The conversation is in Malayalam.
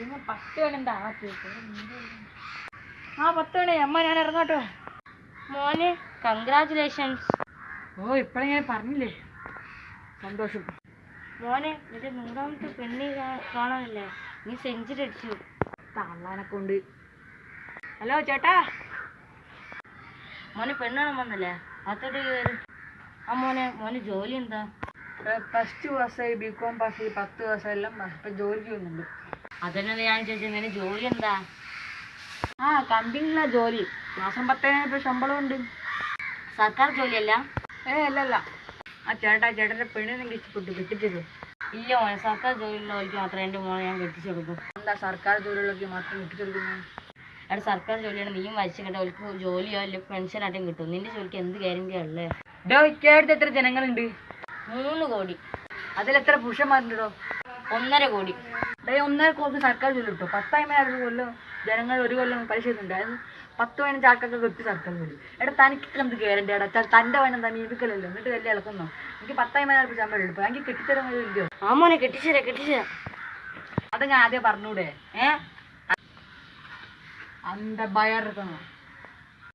ഇതിന് പത്ത് മണി എന്താ ആ പത്ത് മണി അമ്മ ഞാൻ ഇറങ്ങാട്ടോ. മോനെ കൺഗ്രാചുലേഷൻസ് ഓ ഇപ്പഴിങ്ങനെ പറഞ്ഞില്ലേ? സന്തോഷം. മോനെ നിന്റെ നൂറാമത്തെ പെണ്ണി കാണാനല്ലേ? നീ സെഞ്ചുറി അടിച്ചു. തള്ളാനൊക്കെ കൊണ്ട് ഹലോ ചേട്ടാ. മോനെ പെണ്ണാണ് വന്നല്ലേ? കയറി ആ മോനെ മോന് ജോലി എന്താ? പ്ലസ് ടു പാസ്സായി ബി കോം പാസ്സായി പത്ത് പാസ്സായി എല്ലാം ഇപ്പം ജോലി ചെയ്യുന്നുണ്ട് അതന്നെ ഞാൻ ചോദിച്ചത് നിന്റെ ജോലി എന്താ? ആ കമ്പനിയിലാ ജോലി. മാസം പത്തേനായിരം രൂപ ശമ്പളം ഉണ്ട്. സർക്കാർ ജോലിയല്ല? ഏ അല്ലല്ല. ആ ചേട്ടാ ചേട്ടന്റെ പെണ്ണിനെ ഇഷ്ടപ്പെട്ടു കെട്ടിച്ചത്? ഇല്ല മോനെ സർക്കാർ ജോലിയുള്ളവർക്ക് മാത്രമേ എന്റെ മോനെ ഞാൻ കെട്ടിച്ചു കൊടുക്കൂ എന്താ സർക്കാർ ജോലിയുള്ളവർക്ക് മാത്രം കെട്ടിച്ചെടുക്കുന്നത് അവിടെ സർക്കാർ ജോലിയാണ് നീയും വരച്ചു കേട്ടോ അവർക്ക് ജോലിയോ അല്ലെങ്കിൽ പെൻഷനായിട്ടും കിട്ടും. നിന്റെ ജോലിക്ക് എന്ത് ഗ്യാരണ്ടിയാ ഉള്ളേ? ഡോ ചേട്ടത്ത് എത്ര ജനങ്ങളുണ്ട്? മൂന്ന് കോടി. അതിലെത്ര പുരുഷന്മാരുണ്ടോ ഒന്നര കോടി. അതായത് ഒന്നര കോടി സർക്കാർ ജോലി കിട്ടും. പത്തായി ഒരു കൊല്ലം ജനങ്ങൾ ഒരു കൊല്ലം പലിശ ഉണ്ട് അതായത് പത്ത് പതിനഞ്ച് ആൾക്കൊക്കെ കിട്ടി സർക്കാർ ജോലി. എടാ തനിക്ക് എന്ത് ഗ്യാരണ്ടി എടാ? തന്റെ തന്റെ വനം എന്താ? മീപിക്കലല്ലോ എന്നിട്ട് വലിയ ഇളക്കുന്നോ? എനിക്ക് പത്തായിരം രൂപ ശമ്പളം എടുപ്പ്. എനിക്ക് കിട്ടിത്തരം വലിയ ആ മോനെ കെട്ടിച്ചേരാ കെട്ടിച്ചേരാ. അത് ഞാൻ ആദ്യം പറഞ്ഞൂടെ. ഏ? അന്ത ബയർ എടുക്കണോ